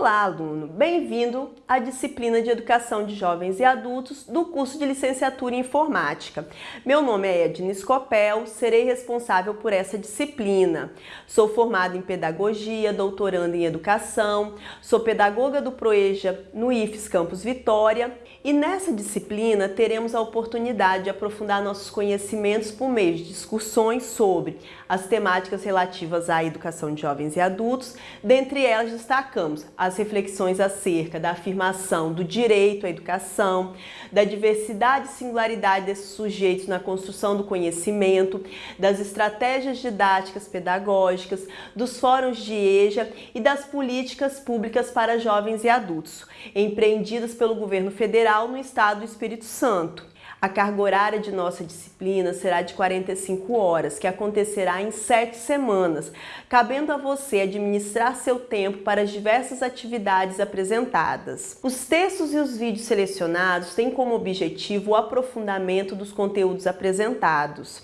Olá, aluno! Bem-vindo à disciplina de Educação de Jovens e Adultos do curso de Licenciatura em Informática. Meu nome é Edna Scopel, serei responsável por essa disciplina. Sou formada em Pedagogia, doutoranda em Educação, sou pedagoga do Proeja no IFES Campus Vitória e nessa disciplina teremos a oportunidade de aprofundar nossos conhecimentos por meio de discussões sobre as temáticas relativas à educação de jovens e adultos, dentre elas destacamos as reflexões acerca da afirmação do direito à educação, da diversidade e singularidade desses sujeitos na construção do conhecimento, das estratégias didáticas pedagógicas, dos fóruns de EJA e das políticas públicas para jovens e adultos, empreendidas pelo governo federal no estado do Espírito Santo. A carga horária de nossa disciplina será de 45 horas, que acontecerá em 7 semanas, cabendo a você administrar seu tempo para as diversas atividades apresentadas. Os textos e os vídeos selecionados têm como objetivo o aprofundamento dos conteúdos apresentados.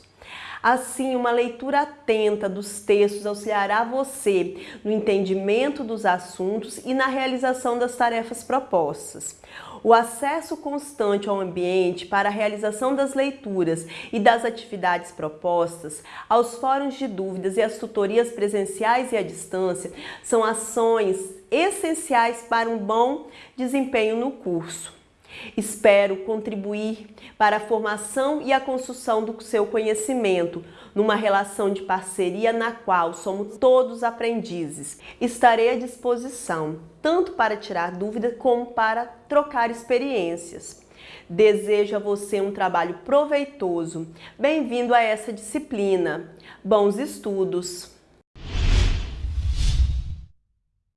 Assim, uma leitura atenta dos textos auxiliará você no entendimento dos assuntos e na realização das tarefas propostas. O acesso constante ao ambiente para a realização das leituras e das atividades propostas, aos fóruns de dúvidas e às tutorias presenciais e à distância são ações essenciais para um bom desempenho no curso. Espero contribuir para a formação e a construção do seu conhecimento, numa relação de parceria na qual somos todos aprendizes. Estarei à disposição, tanto para tirar dúvidas como para trocar experiências. Desejo a você um trabalho proveitoso. Bem-vindo a essa disciplina. Bons estudos!